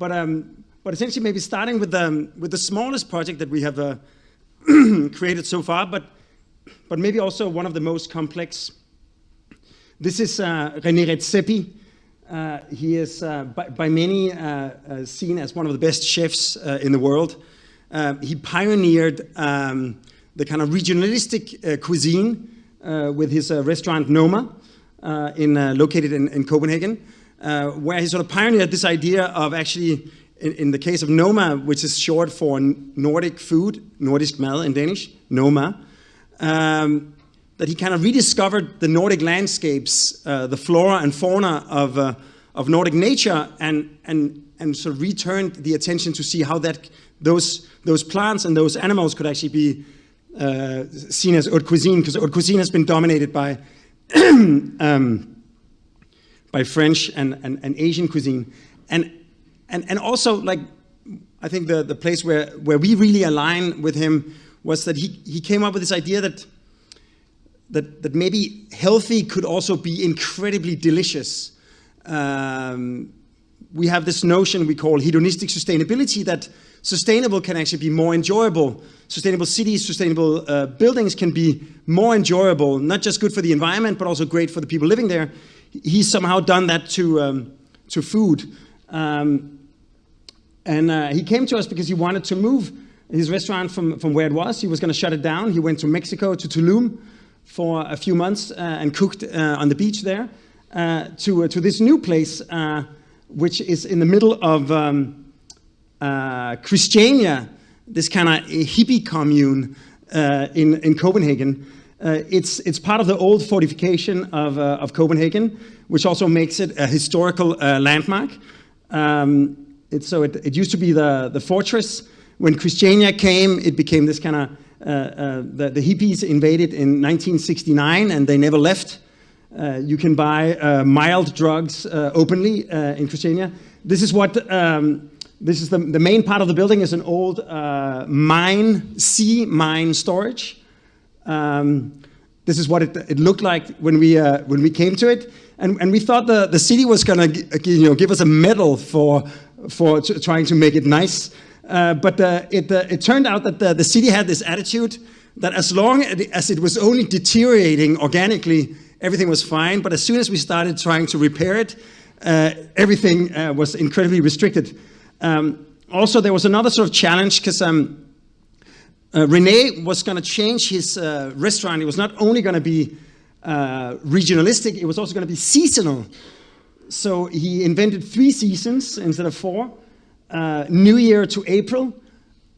but, um, but essentially maybe starting with the, with the smallest project that we have uh, created so far, but, but maybe also one of the most complex. This is uh, René Redzepi. Uh, he is uh, by, by, many uh, uh, seen as one of the best chefs uh, in the world. he pioneered um, the kind of regionalistic cuisine with his restaurant Noma, in, located in, in Copenhagen, where he sort of pioneered this idea of actually in, in, the case of Noma, which is short for Nordic food, Nordisk mad in Danish, Noma, um, that he kind of rediscovered the Nordic landscapes, uh, the flora and fauna of, uh, of Nordic nature, and, and, and sort of returned the attention to see how that, those, those plants and those animals could actually be uh, seen as haute cuisine, because haute cuisine has been dominated by, um, by French and, and, and Asian cuisine. And, and, and also, like, I think the, the place where, where we really align with him was that he, he came up with this idea that that, that maybe healthy could also be incredibly delicious. Um, we have this notion we call hedonistic sustainability that sustainable can actually be more enjoyable. Sustainable cities, sustainable uh, buildings can be more enjoyable, not just good for the environment, but also great for the people living there. He's somehow done that to, um, to food. Um, and uh, he came to us because he wanted to move his restaurant from, from where it was. He was going to shut it down. He went to Mexico, to Tulum, for a few months uh, and cooked uh, on the beach there uh, to, to this new place, which is in the middle of um, Christiania, this kind of hippie commune in, in Copenhagen. Uh, it's, it's part of the old fortification of, uh, of Copenhagen, which also makes it a historical uh, landmark. Um, it, so it, it, used to be the, the fortress. When Christiania came, it became this kind of uh, uh, the, the, hippies invaded in 1969 and they never left. Uh, you can buy mild drugs openly in Christiania. This is what um, this is the, the main part of the building is an old uh, mine, sea mine storage. Um, this is what it, it, looked like when we, uh, when we came to it. And, and we thought the, the city was going to you know, give us a medal for, for trying to make it nice. Uh, but uh, it, uh, it turned out that the, the city had this attitude that as long as it was only deteriorating organically, everything was fine. But as soon as we started trying to repair it, uh, everything was incredibly restricted. Um, also, there was another sort of challenge because um, Rene was going to change his restaurant. It was not only going to be regionalistic, it was also going to be seasonal. So he invented three seasons instead of four uh, New Year to April,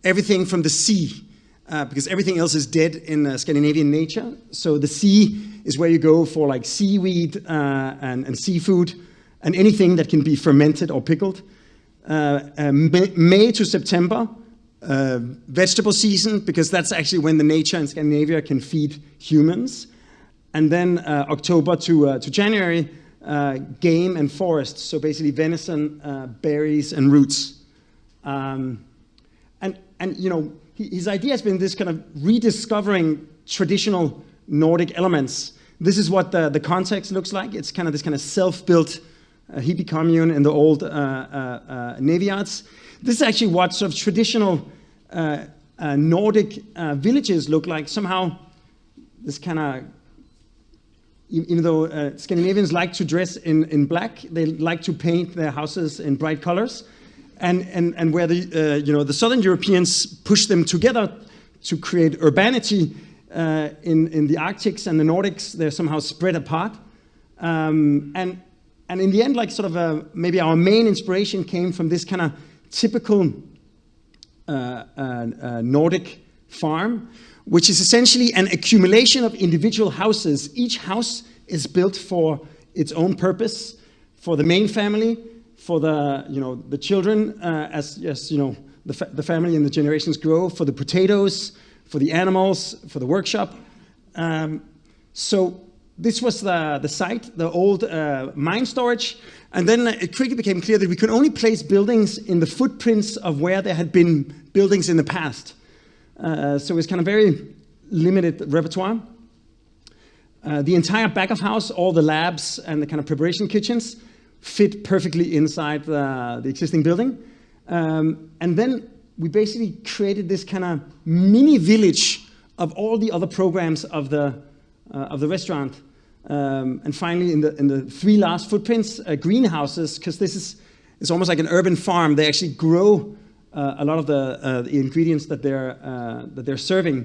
everything from the sea, uh, because everything else is dead in uh, Scandinavian nature. So the sea is where you go for like seaweed uh, and, and, seafood and anything that can be fermented or pickled. Uh, uh, May, May, to September, vegetable season, because that's actually when the nature in Scandinavia can feed humans. And then October to, to January, game and forests, so basically venison, berries, and roots. Um, and, and, you know, his idea has been this kind of rediscovering traditional Nordic elements. This is what the, the context looks like. It's kind of this kind of self-built uh, hippie commune in the old uh, uh, uh Navy Yards. This is actually what sort of traditional Nordic villages look like. Somehow, this kind of even though uh, Scandinavians like to dress in, in black, they like to paint their houses in bright colors and, and, and where the, uh, you know, the Southern Europeans push them together to create urbanity uh, in, in the Arctics and the Nordics, they're somehow spread apart. Um, and, and in the end, like sort of a, maybe our main inspiration came from this kind of typical uh, uh, uh, Nordic farm, which is essentially an accumulation of individual houses. Each house is built for its own purpose, for the main family, for the, you know, the children uh, as, as, you know, the, fa the family and the generations grow, for the potatoes, for the animals, for the workshop. Um, so this was the, the site, the old uh, mine storage. And then it quickly became clear that we could only place buildings in the footprints of where there had been buildings in the past. Uh, so it's kind of very limited repertoire. Uh, the entire back of house, all the labs and the kind of preparation kitchens, fit perfectly inside the, the existing building. Um, and then we basically created this kind of mini village of all the other programs of the, uh, of the restaurant. Um, and finally, in the, in the three last footprints, uh, greenhouses, because this is it's almost like an urban farm. They actually grow uh, a lot of the, uh, the ingredients that they're, uh, that they're serving.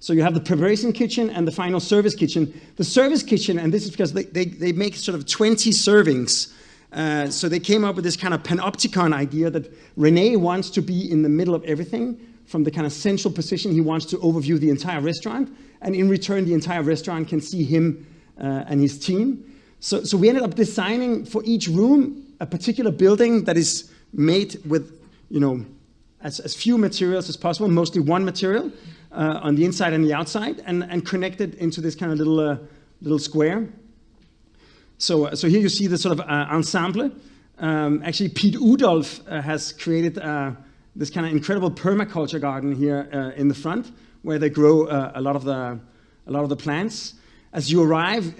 So you have the preparation kitchen and the final service kitchen. The service kitchen, and this is because they, they, they make sort of 20 servings. Uh, so they came up with this kind of panopticon idea that Rene wants to be in the middle of everything. From the kind of central position, he wants to overview the entire restaurant. And in return, the entire restaurant can see him uh, and his team. So, so we ended up designing for each room a particular building that is made with, you know, as, as few materials as possible, mostly one material uh, on the inside and the outside, and, and connected into this kind of little, uh, little square. So, uh, so here you see the sort of uh, ensemble. Um, actually, Piet Oudolf uh, has created this kind of incredible permaculture garden here in the front, where they grow a lot of the a lot of the plants. As you arrive,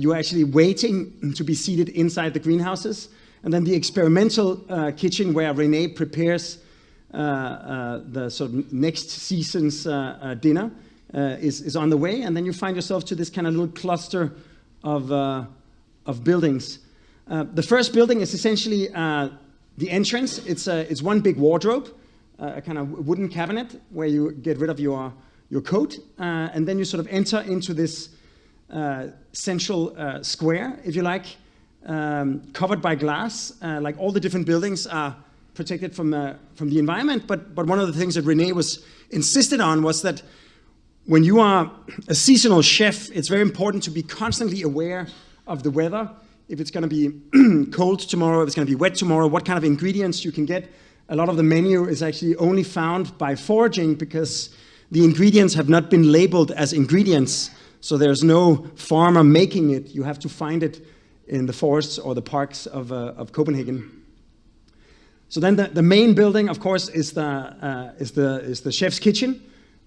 you're actually waiting to be seated inside the greenhouses. And then the experimental uh, kitchen where Rene prepares uh, uh, the sort of next season's uh, uh, dinner uh, is, is on the way. And then you find yourself to this kind of little cluster of, of buildings. the first building is essentially the entrance. It's, it's one big wardrobe, a kind of wooden cabinet where you get rid of your, your coat. and then you sort of enter into this central square, if you like, um, covered by glass, uh, like all the different buildings are protected from, uh, from the environment. But, but one of the things that Rene was insisted on was that when you are a seasonal chef, it's very important to be constantly aware of the weather. If it's going to be cold tomorrow, if it's going to be wet tomorrow, what kind of ingredients you can get. A lot of the menu is actually only found by foraging because the ingredients have not been labeled as ingredients. So there's no farmer making it. You have to find it in the forests or the parks of, uh, of Copenhagen. So then the, the main building, of course, is the, uh, is the, is the chef's kitchen.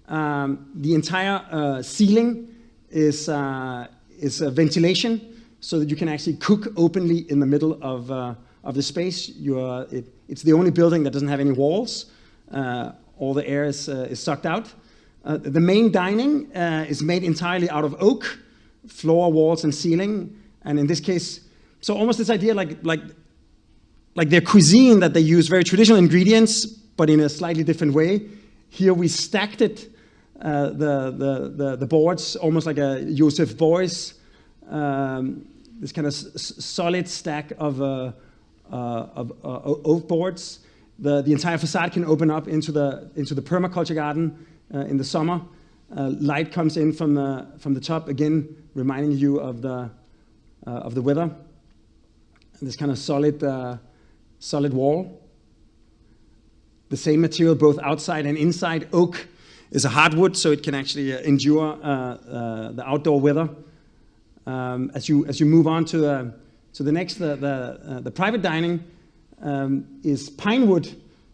Um, the entire uh, ceiling is, uh, is ventilation so that you can actually cook openly in the middle of, uh, of the space. You are, it, it's the only building that doesn't have any walls. Uh, all the air is, is sucked out. The main dining is made entirely out of oak, floor, walls, and ceiling. And in this case, so almost this idea like, like, like their cuisine that they use very traditional ingredients, but in a slightly different way. Here we stacked it, uh, the, the, the, the, boards, almost like a Joseph Beuys, um, this kind of solid stack of, uh, uh, of uh, oak boards. The, the entire facade can open up into the, into the permaculture garden uh, in the summer. Uh, light comes in from the, from the top, again, reminding you of the, uh, of the weather. This kind of solid, uh, solid wall. The same material both outside and inside. Oak is a hardwood, so it can actually uh, endure the outdoor weather. Um, as, you, as you move on to to the next, the, the, the private dining um, is pine wood,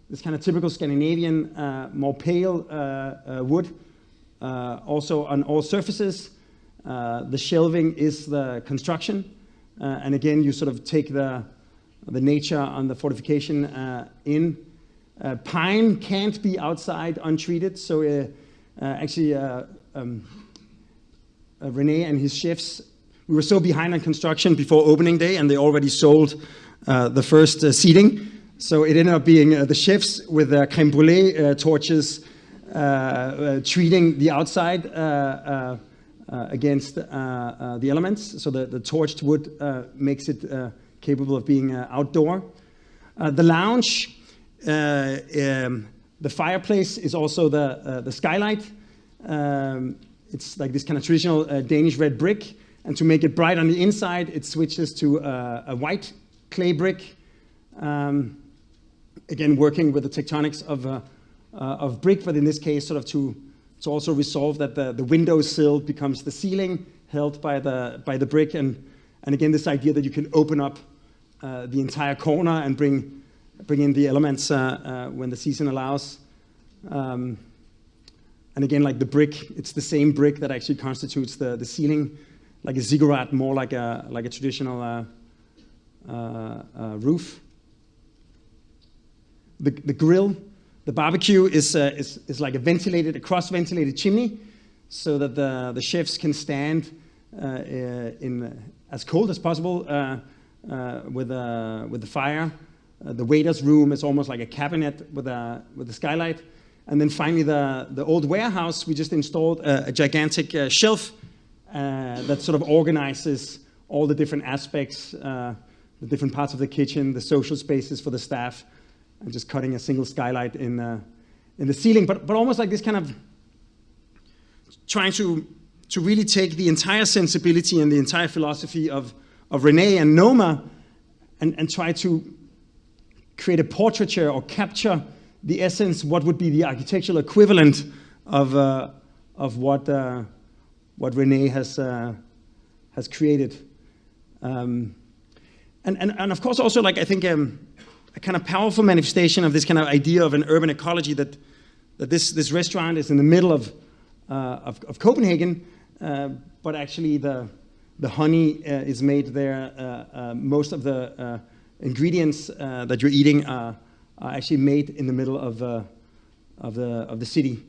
this kind of typical Scandinavian, uh, more pale uh, uh, wood, also on all surfaces. Uh, the shelving is the construction. Uh, and again, you sort of take the, the nature on the fortification uh, in. pine can't be outside untreated. So actually, um, Rene and his chefs, we were so behind on construction before opening day and they already sold the first seating. So it ended up being uh, the chefs with their creme brulee uh, torches uh, treating the outside uh, against uh, uh, the elements. So the, the torched wood makes it capable of being outdoor. the lounge, um, the fireplace is also the, the skylight. Um, it's like this kind of traditional Danish red brick. And to make it bright on the inside, it switches to a white clay brick. Um, again, working with the tectonics of, uh, uh, of brick, but in this case, sort of to to also resolve that the, the window sill becomes the ceiling held by the, by the brick. And, and again, this idea that you can open up uh, the entire corner and bring, bring in the elements uh, uh, when the season allows. Um, and again, like the brick, it's the same brick that actually constitutes the, the ceiling, like a ziggurat, more like a, like a traditional uh, uh, uh, roof. The, the grill, the barbecue is, uh, is, is like a ventilated, a cross-ventilated chimney so that the, the chefs can stand uh, in as cold as possible uh, uh, with, uh, with the fire. Uh, the waiter's room is almost like a cabinet with a, with a skylight. And then finally, the, the old warehouse, we just installed a, a gigantic uh, shelf uh, that sort of organizes all the different aspects, uh, the different parts of the kitchen, the social spaces for the staff, and just cutting a single skylight in, uh, in the ceiling. But, but almost like this kind of trying to, to really take the entire sensibility and the entire philosophy of, of Rene and Noma and, and try to create a portraiture or capture the essence, what would be the architectural equivalent of, uh, of what, uh, what Rene has, uh, has created. Um, and, and, and of course also like I think um, a kind of powerful manifestation of this kind of idea of an urban ecology that, that this, this restaurant is in the middle of, uh, of, of, Copenhagen, uh, but actually the, the honey uh, is made there. Uh, uh, most of the uh, ingredients that you're eating are, are, actually made in the middle of, of, the, of the city.